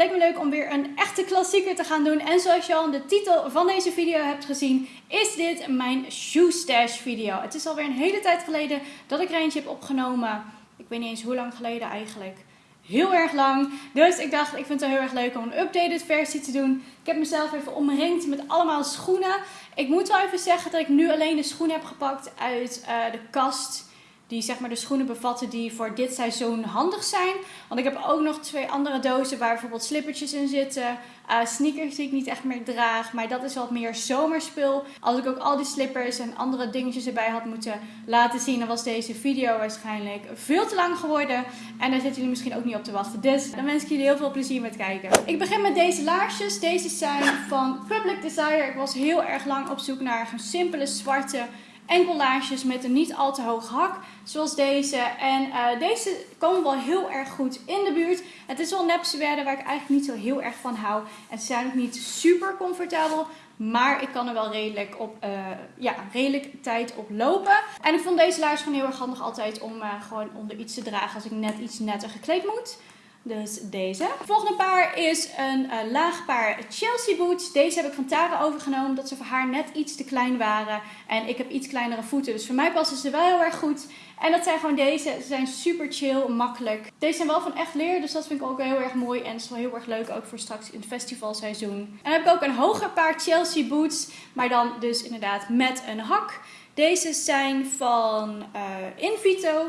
leek me leuk om weer een echte klassieker te gaan doen. En zoals je al in de titel van deze video hebt gezien, is dit mijn shoe stash video. Het is alweer een hele tijd geleden dat ik er eentje heb opgenomen. Ik weet niet eens hoe lang geleden eigenlijk. Heel erg lang. Dus ik dacht, ik vind het heel erg leuk om een updated versie te doen. Ik heb mezelf even omringd met allemaal schoenen. Ik moet wel even zeggen dat ik nu alleen de schoenen heb gepakt uit uh, de kast die zeg maar de schoenen bevatten die voor dit seizoen handig zijn. Want ik heb ook nog twee andere dozen waar bijvoorbeeld slippertjes in zitten. Uh, sneakers die ik niet echt meer draag. Maar dat is wat meer zomerspul. Als ik ook al die slippers en andere dingetjes erbij had moeten laten zien, dan was deze video waarschijnlijk veel te lang geworden. En daar zitten jullie misschien ook niet op te wachten. Dus dan wens ik jullie heel veel plezier met kijken. Ik begin met deze laarsjes. Deze zijn van Public Desire. Ik was heel erg lang op zoek naar een simpele zwarte enkellaarsjes met een niet al te hoog hak, zoals deze. En uh, deze komen wel heel erg goed in de buurt. Het is wel nepsuède waar ik eigenlijk niet zo heel erg van hou. En ze zijn ook niet super comfortabel, maar ik kan er wel redelijk, op, uh, ja, redelijk tijd op lopen. En ik vond deze laars gewoon heel erg handig altijd om uh, gewoon onder iets te dragen als ik net iets netter gekleed moet. Dus deze. Het volgende paar is een uh, laag paar Chelsea boots. Deze heb ik van Tara overgenomen omdat ze voor haar net iets te klein waren. En ik heb iets kleinere voeten, dus voor mij passen ze wel heel erg goed. En dat zijn gewoon deze. Ze zijn super chill, makkelijk. Deze zijn wel van echt leer, dus dat vind ik ook heel erg mooi. En het is wel heel erg leuk, ook voor straks in het festivalseizoen. En dan heb ik ook een hoger paar Chelsea boots, maar dan dus inderdaad met een hak. Deze zijn van uh, Invito.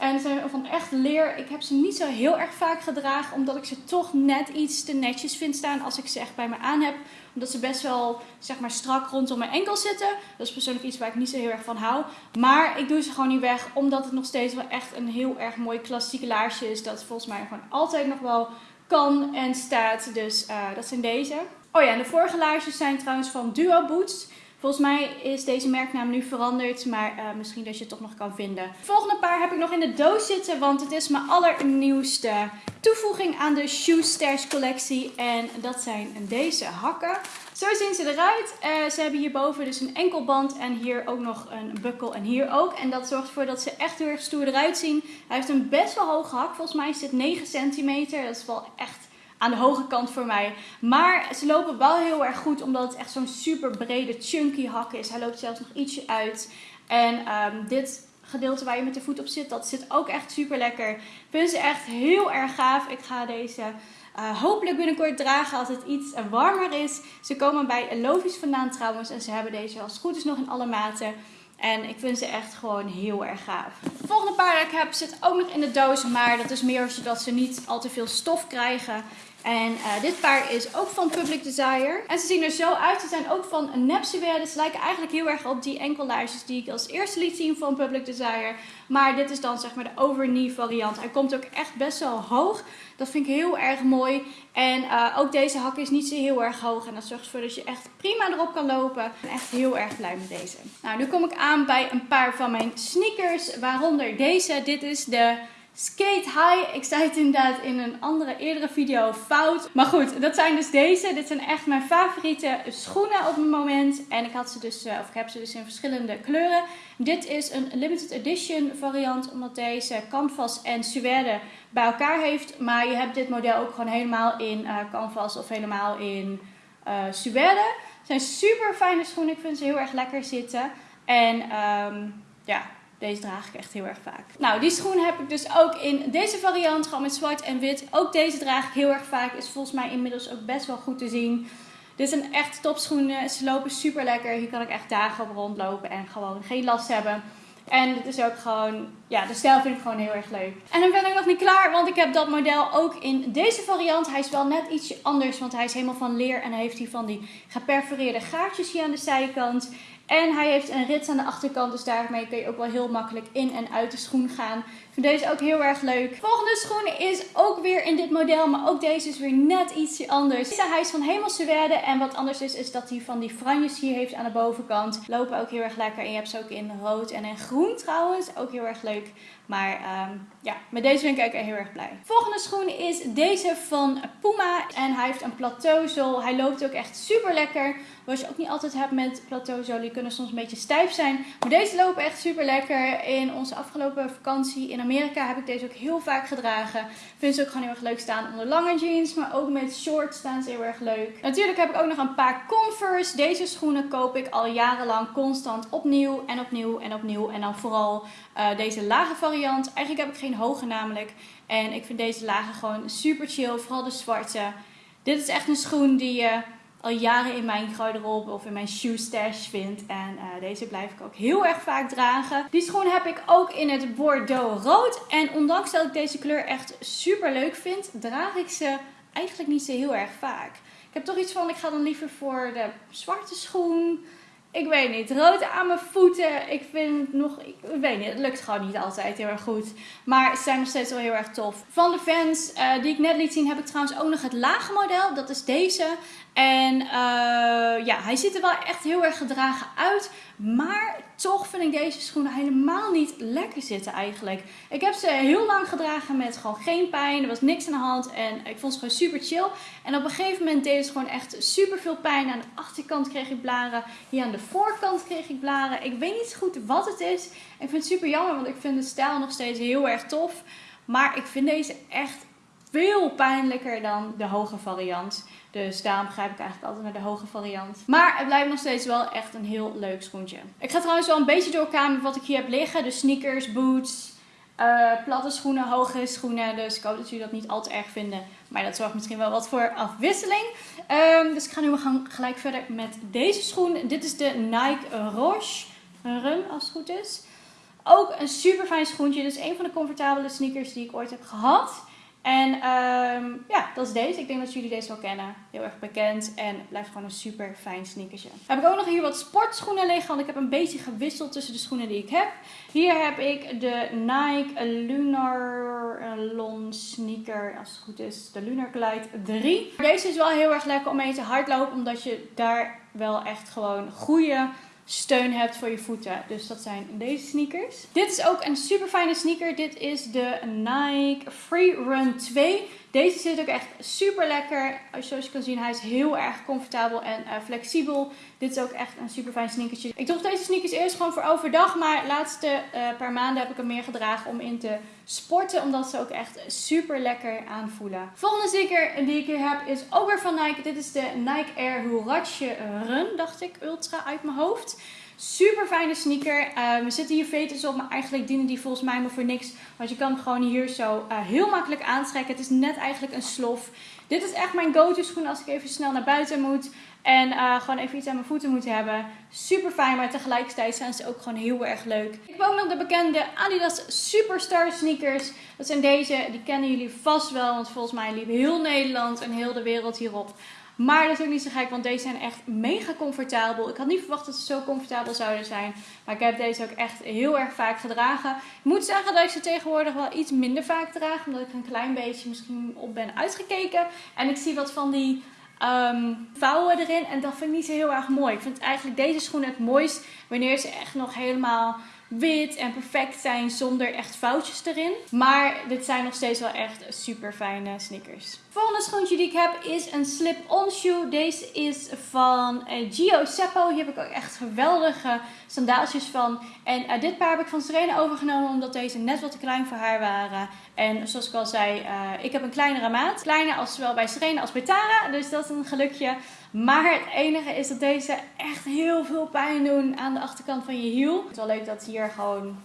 En zijn van echt leer. Ik heb ze niet zo heel erg vaak gedragen, omdat ik ze toch net iets te netjes vind staan als ik ze echt bij me aan heb. Omdat ze best wel zeg maar, strak rondom mijn enkel zitten. Dat is persoonlijk iets waar ik niet zo heel erg van hou. Maar ik doe ze gewoon niet weg, omdat het nog steeds wel echt een heel erg mooi klassiek laarsje is. Dat volgens mij gewoon altijd nog wel kan en staat. Dus uh, dat zijn deze. Oh ja, en de vorige laarsjes zijn trouwens van Duo Boots. Volgens mij is deze merknaam nu veranderd, maar uh, misschien dat je het toch nog kan vinden. Het volgende paar heb ik nog in de doos zitten, want het is mijn allernieuwste toevoeging aan de Shoe Stash collectie. En dat zijn deze hakken. Zo zien ze eruit. Uh, ze hebben hierboven dus een enkelband en hier ook nog een bukkel en hier ook. En dat zorgt ervoor dat ze echt heel erg stoer eruit zien. Hij heeft een best wel hoge hak. Volgens mij is dit 9 centimeter. Dat is wel echt aan de hoge kant voor mij. Maar ze lopen wel heel erg goed, omdat het echt zo'n super brede chunky hak is. Hij loopt zelfs nog ietsje uit. En um, dit gedeelte waar je met de voet op zit, dat zit ook echt super lekker. Ik vind ze echt heel erg gaaf. Ik ga deze uh, hopelijk binnenkort dragen als het iets warmer is. Ze komen bij Lovies vandaan trouwens. En ze hebben deze als het goed is nog in alle maten. En ik vind ze echt gewoon heel erg gaaf. Het volgende paar dat ik heb zit ook nog in de doos. Maar dat is meer zodat ze niet al te veel stof krijgen. En uh, dit paar is ook van Public Desire. En ze zien er zo uit. Ze zijn ook van Nepsiwear. Ze lijken eigenlijk heel erg op die enkellaarsjes die ik als eerste liet zien van Public Desire. Maar dit is dan zeg maar de overknee variant. Hij komt ook echt best wel hoog. Dat vind ik heel erg mooi. En uh, ook deze hak is niet zo heel erg hoog. En dat zorgt ervoor dat je echt prima erop kan lopen. Ik ben echt heel erg blij met deze. Nou, nu kom ik aan bij een paar van mijn sneakers. Waaronder deze. Dit is de... Skate High. Ik zei het inderdaad in een andere eerdere video fout. Maar goed, dat zijn dus deze. Dit zijn echt mijn favoriete schoenen op het moment. En ik had ze dus, eh, of ik heb ze dus in verschillende kleuren. Dit is een limited edition variant, omdat deze canvas en suède bij elkaar heeft. Maar je hebt dit model ook gewoon helemaal in uh, canvas of helemaal in uh, suède. Het zijn super fijne schoenen. Ik vind ze heel erg lekker zitten. En um, ja, deze draag ik echt heel erg vaak. Nou, die schoen heb ik dus ook in deze variant, gewoon met zwart en wit. Ook deze draag ik heel erg vaak. Is volgens mij inmiddels ook best wel goed te zien. Dit zijn echt topschoenen. Ze lopen super lekker. Hier kan ik echt dagen op rondlopen en gewoon geen last hebben. En dit is ook gewoon, ja, de stijl vind ik gewoon heel erg leuk. En dan ben ik nog niet klaar, want ik heb dat model ook in deze variant. Hij is wel net ietsje anders, want hij is helemaal van leer en hij heeft hier van die geperforeerde gaatjes hier aan de zijkant. En hij heeft een rits aan de achterkant, dus daarmee kun je ook wel heel makkelijk in en uit de schoen gaan. Ik vind deze ook heel erg leuk. Volgende schoen is ook weer in dit model, maar ook deze is weer net ietsje anders. Deze, hij is van Hemelsuède en wat anders is, is dat hij van die franjes hier heeft aan de bovenkant. Lopen ook heel erg lekker en je hebt ze ook in rood en in groen trouwens. Ook heel erg leuk. Maar um, ja, met deze ben ik ook heel erg blij. Volgende schoen is deze van Puma. En hij heeft een plateauzool. Hij loopt ook echt super lekker. Wat je ook niet altijd hebt met plateauzool. Je kunt kunnen soms een beetje stijf zijn. Maar deze lopen echt super lekker. In onze afgelopen vakantie in Amerika heb ik deze ook heel vaak gedragen. Vind ze ook gewoon heel erg leuk staan onder lange jeans. Maar ook met shorts staan ze heel erg leuk. Natuurlijk heb ik ook nog een paar Converse. Deze schoenen koop ik al jarenlang constant opnieuw en opnieuw en opnieuw. En dan vooral uh, deze lage variant. Eigenlijk heb ik geen hoge namelijk. En ik vind deze lage gewoon super chill. Vooral de zwarte. Dit is echt een schoen die je al jaren in mijn garderobe of in mijn shoe stash vind. En uh, deze blijf ik ook heel erg vaak dragen. Die schoen heb ik ook in het Bordeaux rood. En ondanks dat ik deze kleur echt super leuk vind, draag ik ze eigenlijk niet zo heel erg vaak. Ik heb toch iets van, ik ga dan liever voor de zwarte schoen ik weet niet. Rood aan mijn voeten. Ik vind nog. Ik weet niet. Het lukt gewoon niet altijd heel erg goed. Maar ze zijn nog steeds wel heel erg tof. Van de fans uh, die ik net liet zien, heb ik trouwens ook nog het lage model. Dat is deze. En uh, ja, hij ziet er wel echt heel erg gedragen uit. Maar toch vind ik deze schoenen helemaal niet lekker zitten eigenlijk. Ik heb ze heel lang gedragen met gewoon geen pijn. Er was niks aan de hand en ik vond ze gewoon super chill. En op een gegeven moment deed ze gewoon echt super veel pijn. Aan de achterkant kreeg ik blaren. Hier aan de voorkant kreeg ik blaren. Ik weet niet goed wat het is. Ik vind het super jammer, want ik vind de stijl nog steeds heel erg tof. Maar ik vind deze echt veel pijnlijker dan de hoge variant. Dus daarom grijp ik eigenlijk altijd naar de hoge variant. Maar het blijft nog steeds wel echt een heel leuk schoentje. Ik ga trouwens wel een beetje door elkaar met wat ik hier heb liggen. Dus sneakers, boots, uh, platte schoenen, hoge schoenen. Dus ik hoop dat jullie dat niet al te erg vinden. Maar dat zorgt misschien wel wat voor afwisseling. Um, dus ik ga nu gaan gelijk verder met deze schoen. Dit is de Nike Roche Run, als het goed is. Ook een super fijn schoentje. Dit is een van de comfortabele sneakers die ik ooit heb gehad. En um, ja, dat is deze. Ik denk dat jullie deze wel kennen. Heel erg bekend en blijft gewoon een super fijn sneakertje. Heb ik ook nog hier wat sportschoenen liggen, want ik heb een beetje gewisseld tussen de schoenen die ik heb. Hier heb ik de Nike Lunar Lon sneaker, als het goed is, de Lunar Glide 3. Deze is wel heel erg lekker om mee te hardlopen, omdat je daar wel echt gewoon goede steun hebt voor je voeten. Dus dat zijn deze sneakers. Dit is ook een super fijne sneaker. Dit is de Nike Free Run 2. Deze zit ook echt super lekker. Zoals je kan zien, hij is heel erg comfortabel en uh, flexibel. Dit is ook echt een super fijn sneakertje. Ik droeg deze sneakers eerst gewoon voor overdag. Maar de laatste uh, paar maanden heb ik hem meer gedragen om in te sporten. Omdat ze ook echt super lekker aanvoelen. Volgende sneaker die ik hier heb is ook weer van Nike. Dit is de Nike Air Huarache Run, dacht ik, ultra uit mijn hoofd. Super fijne sneaker. Uh, er zitten hier veters op, maar eigenlijk dienen die volgens mij maar voor niks. Want je kan hem gewoon hier zo uh, heel makkelijk aantrekken. Het is net eigenlijk een slof. Dit is echt mijn go-to schoen als ik even snel naar buiten moet. En uh, gewoon even iets aan mijn voeten moet hebben. Super fijn, maar tegelijkertijd zijn ze ook gewoon heel erg leuk. Ik ook nog de bekende Adidas Superstar sneakers. Dat zijn deze, die kennen jullie vast wel. Want volgens mij liep heel Nederland en heel de wereld hierop. Maar dat is ook niet zo gek, want deze zijn echt mega comfortabel. Ik had niet verwacht dat ze zo comfortabel zouden zijn. Maar ik heb deze ook echt heel erg vaak gedragen. Ik moet zeggen dat ik ze tegenwoordig wel iets minder vaak draag. Omdat ik een klein beetje misschien op ben uitgekeken. En ik zie wat van die um, vouwen erin. En dat vind ik niet zo heel erg mooi. Ik vind eigenlijk deze schoenen het mooist wanneer ze echt nog helemaal wit en perfect zijn zonder echt foutjes erin. Maar dit zijn nog steeds wel echt super fijne sneakers. Volgende schoentje die ik heb is een slip-on shoe. Deze is van uh, Gio Seppo. Hier heb ik ook echt geweldige sandaaltjes van. En uh, dit paar heb ik van Serena overgenomen omdat deze net wat te klein voor haar waren. En zoals ik al zei, uh, ik heb een kleinere maat. Kleiner als zowel bij Serena als bij Tara. Dus dat is een gelukje. Maar het enige is dat deze echt heel veel pijn doen aan de achterkant van je hiel. Het is wel leuk dat hier gewoon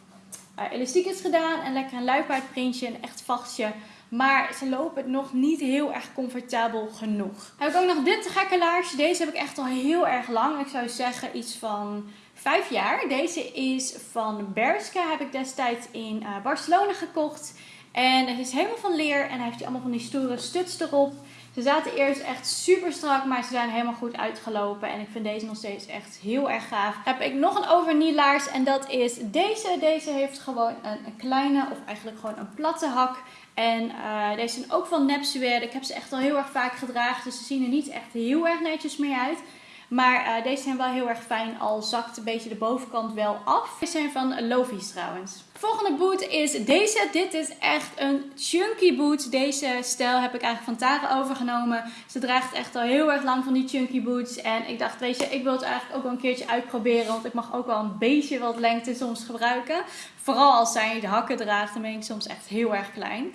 elastiek is gedaan. En lekker een luipaardprintje, een echt vastje. Maar ze lopen nog niet heel erg comfortabel genoeg. Heb ik ook nog dit gekke laarsje. Deze heb ik echt al heel erg lang. Ik zou zeggen iets van vijf jaar. Deze is van Berska. Heb ik destijds in uh, Barcelona gekocht. En het is helemaal van leer. En hij heeft allemaal van die stoere stuts erop. Ze zaten eerst echt super strak, maar ze zijn helemaal goed uitgelopen. En ik vind deze nog steeds echt heel erg gaaf. Heb ik nog een overnielaars en dat is deze. Deze heeft gewoon een, kleine of eigenlijk gewoon een platte hak. En uh, deze zijn ook van Nepsuer. Ik heb ze echt al heel erg vaak gedragen, dus ze zien er niet echt heel erg netjes meer uit. Maar uh, deze zijn wel heel erg fijn, al zakt een beetje de bovenkant wel af. Deze zijn van Lovies trouwens. Volgende boot is deze. Dit is echt een chunky boot. Deze stijl heb ik eigenlijk van Tara overgenomen. Ze draagt echt al heel erg lang van die chunky boots. En ik dacht, weet je, ik wil het eigenlijk ook wel een keertje uitproberen. Want ik mag ook wel een beetje wat lengte soms gebruiken. Vooral als zij de hakken draagt, dan ben ik soms echt heel erg klein.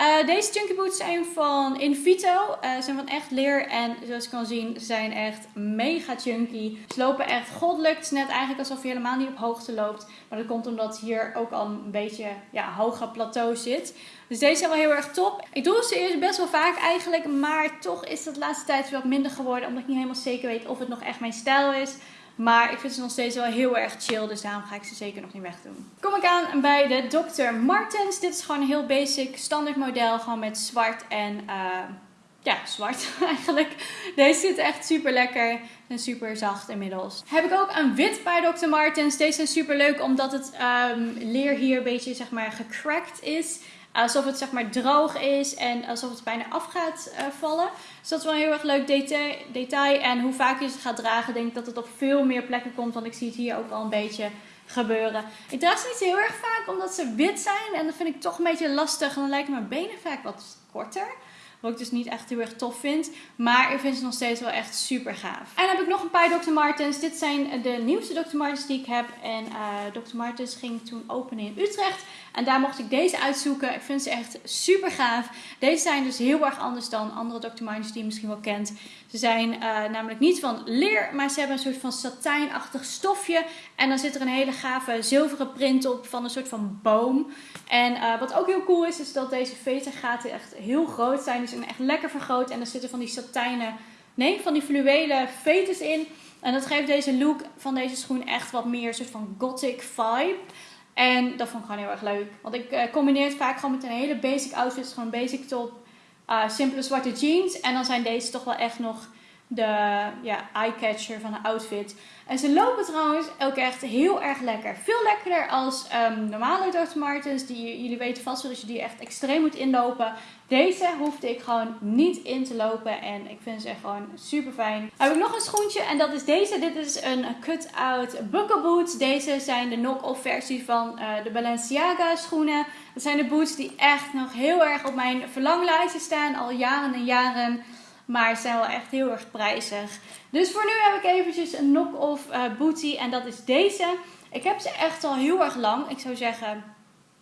Uh, deze chunky boots zijn van Invito. Uh, ze zijn van echt leer en zoals je kan zien zijn echt mega chunky. Ze lopen echt goddelijk. Het is net eigenlijk alsof je helemaal niet op hoogte loopt. Maar dat komt omdat hier ook al een beetje ja, hoger plateau zit. Dus deze zijn wel heel erg top. Ik doe ze eerst best wel vaak eigenlijk. Maar toch is het de laatste tijd wat minder geworden. Omdat ik niet helemaal zeker weet of het nog echt mijn stijl is. Maar ik vind ze nog steeds wel heel erg chill. Dus daarom ga ik ze zeker nog niet wegdoen. Kom ik aan bij de Dr. Martens. Dit is gewoon een heel basic standaard model. Gewoon met zwart en... Uh, ja, zwart eigenlijk. Deze zit echt super lekker en super zacht inmiddels. Heb ik ook een wit bij Dr. Martens. Deze zijn super leuk omdat het um, leer hier een beetje zeg maar gecrackt is. Alsof het zeg maar droog is en alsof het bijna af gaat uh, vallen. Dus dat is wel een heel erg leuk detail. En hoe vaak je ze gaat dragen, denk ik dat het op veel meer plekken komt. Want ik zie het hier ook al een beetje gebeuren. Ik draag ze niet heel erg vaak omdat ze wit zijn. En dat vind ik toch een beetje lastig. En dan lijken mijn benen vaak wat korter. Wat ik dus niet echt heel erg tof vind. Maar ik vind ze nog steeds wel echt super gaaf. En dan heb ik nog een paar Dr. Martens. Dit zijn de nieuwste Dr. Martens die ik heb. En uh, Dr. Martens ging toen openen in Utrecht. En daar mocht ik deze uitzoeken. Ik vind ze echt super gaaf. Deze zijn dus heel erg anders dan andere Dr. Martens die je misschien wel kent. Ze zijn uh, namelijk niet van leer, maar ze hebben een soort van satijnachtig stofje. En dan zit er een hele gave zilveren print op van een soort van boom. En uh, wat ook heel cool is, is dat deze vetergaten echt heel groot zijn. Die zijn echt lekker vergroot. En er zitten van die satijnen, nee, van die fluwelen veters in. En dat geeft deze look van deze schoen echt wat meer een soort van gothic vibe. En dat vond ik gewoon heel erg leuk. Want ik uh, combineer het vaak gewoon met een hele basic outfit. Gewoon basic top, uh, simpele zwarte jeans. En dan zijn deze toch wel echt nog de ja, eye-catcher van de outfit. En ze lopen trouwens ook echt heel erg lekker. Veel lekkerder als um, normale Dr. Martens. Die, jullie weten vast wel dat je die echt extreem moet inlopen. Deze hoefde ik gewoon niet in te lopen. En ik vind ze echt gewoon super fijn. Heb ik nog een schoentje en dat is deze. Dit is een cut-out buckle boots. Deze zijn de knock-off versie van uh, de Balenciaga schoenen. Dat zijn de boots die echt nog heel erg op mijn verlanglijstje staan. Al jaren en jaren. Maar ze zijn wel echt heel erg prijzig. Dus voor nu heb ik eventjes een knock-off uh, booty. En dat is deze. Ik heb ze echt al heel erg lang. Ik zou zeggen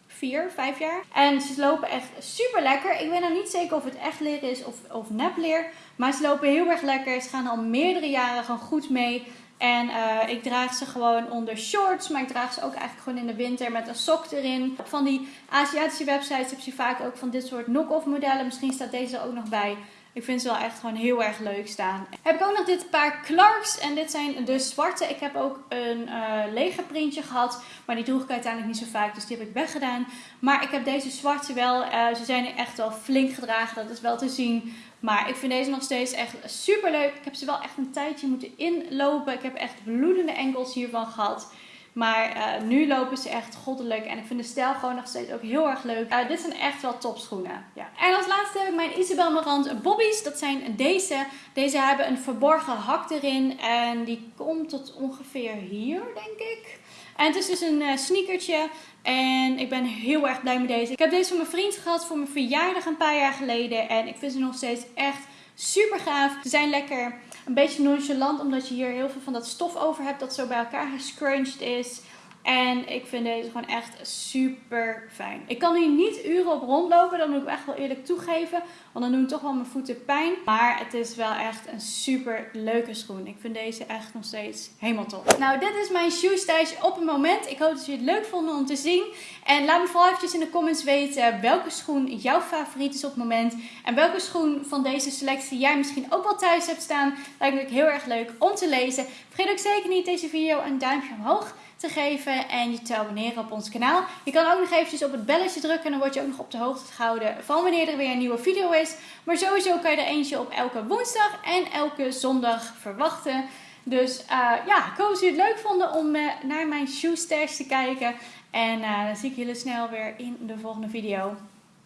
vier, vijf jaar. En ze lopen echt super lekker. Ik weet nou niet zeker of het echt leer is of, of nepleer. Maar ze lopen heel erg lekker. Ze gaan al meerdere jaren gewoon goed mee. En uh, ik draag ze gewoon onder shorts, maar ik draag ze ook eigenlijk gewoon in de winter met een sok erin. Van die Aziatische websites heb je vaak ook van dit soort knock-off modellen. Misschien staat deze er ook nog bij. Ik vind ze wel echt gewoon heel erg leuk staan. Heb ik ook nog dit paar Clarks. En dit zijn de zwarte. Ik heb ook een uh, lege printje gehad. Maar die droeg ik uiteindelijk niet zo vaak. Dus die heb ik weggedaan. Maar ik heb deze zwarte wel. Uh, ze zijn echt wel flink gedragen. Dat is wel te zien. Maar ik vind deze nog steeds echt super leuk. Ik heb ze wel echt een tijdje moeten inlopen. Ik heb echt bloedende enkels hiervan gehad. Maar uh, nu lopen ze echt goddelijk. En ik vind de stijl gewoon nog steeds ook heel erg leuk. Uh, dit zijn echt wel topschoenen. Ja. En als laatste heb ik mijn Isabel Marant Bobby's. Dat zijn deze. Deze hebben een verborgen hak erin. En die komt tot ongeveer hier, denk ik. En het is dus een uh, sneakertje. En ik ben heel erg blij met deze. Ik heb deze van mijn vriend gehad voor mijn verjaardag een paar jaar geleden. En ik vind ze nog steeds echt super gaaf. Ze zijn lekker een beetje nonchalant, omdat je hier heel veel van dat stof over hebt dat zo bij elkaar gescrunched is. En ik vind deze gewoon echt super fijn. Ik kan hier niet uren op rondlopen, dat moet ik echt wel eerlijk toegeven. Want dan doen toch wel mijn voeten pijn. Maar het is wel echt een super leuke schoen. Ik vind deze echt nog steeds helemaal top. Nou, dit is mijn shoe stash op het moment. Ik hoop dat jullie het leuk vonden om te zien. En laat me vooral eventjes in de comments weten welke schoen jouw favoriet is op het moment. En welke schoen van deze selectie jij misschien ook wel thuis hebt staan. Lijkt me heel erg leuk om te lezen. Vergeet ook zeker niet deze video een duimpje omhoog te geven en je te abonneren op ons kanaal. Je kan ook nog eventjes op het belletje drukken en dan word je ook nog op de hoogte gehouden van wanneer er weer een nieuwe video is. Maar sowieso kan je er eentje op elke woensdag en elke zondag verwachten. Dus uh, ja, ik hoop dat jullie het leuk vonden om uh, naar mijn shoe stash te kijken. En uh, dan zie ik jullie snel weer in de volgende video.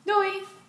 Doei!